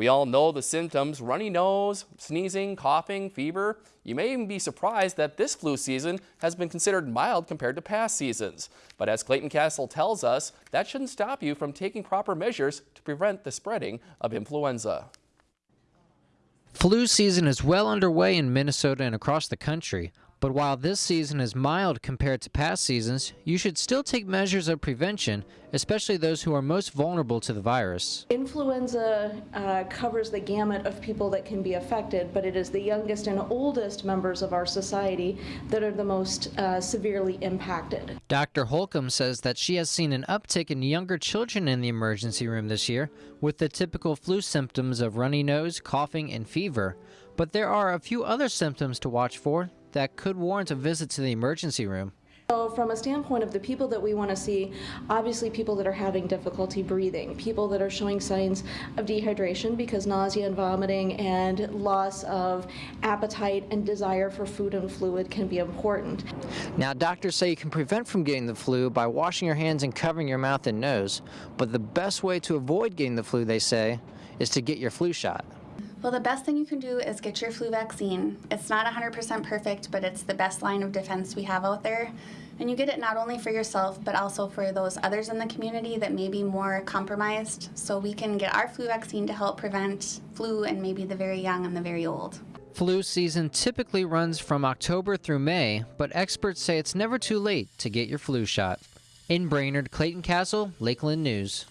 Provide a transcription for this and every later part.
We all know the symptoms, runny nose, sneezing, coughing, fever. You may even be surprised that this flu season has been considered mild compared to past seasons. But as Clayton Castle tells us, that shouldn't stop you from taking proper measures to prevent the spreading of influenza. Flu season is well underway in Minnesota and across the country. But while this season is mild compared to past seasons, you should still take measures of prevention, especially those who are most vulnerable to the virus. Influenza uh, covers the gamut of people that can be affected, but it is the youngest and oldest members of our society that are the most uh, severely impacted. Dr. Holcomb says that she has seen an uptick in younger children in the emergency room this year with the typical flu symptoms of runny nose, coughing, and fever. But there are a few other symptoms to watch for that could warrant a visit to the emergency room. So from a standpoint of the people that we want to see, obviously people that are having difficulty breathing, people that are showing signs of dehydration because nausea and vomiting and loss of appetite and desire for food and fluid can be important. Now doctors say you can prevent from getting the flu by washing your hands and covering your mouth and nose, but the best way to avoid getting the flu, they say, is to get your flu shot. Well, the best thing you can do is get your flu vaccine. It's not 100% perfect, but it's the best line of defense we have out there. And you get it not only for yourself, but also for those others in the community that may be more compromised. So we can get our flu vaccine to help prevent flu and maybe the very young and the very old. Flu season typically runs from October through May, but experts say it's never too late to get your flu shot. In Brainerd, Clayton Castle, Lakeland News.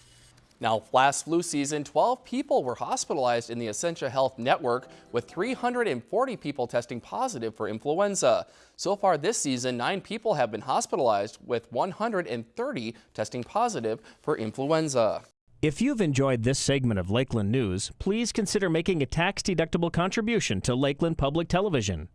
Now, last flu season, 12 people were hospitalized in the Essentia Health Network, with 340 people testing positive for influenza. So far this season, nine people have been hospitalized, with 130 testing positive for influenza. If you've enjoyed this segment of Lakeland News, please consider making a tax-deductible contribution to Lakeland Public Television.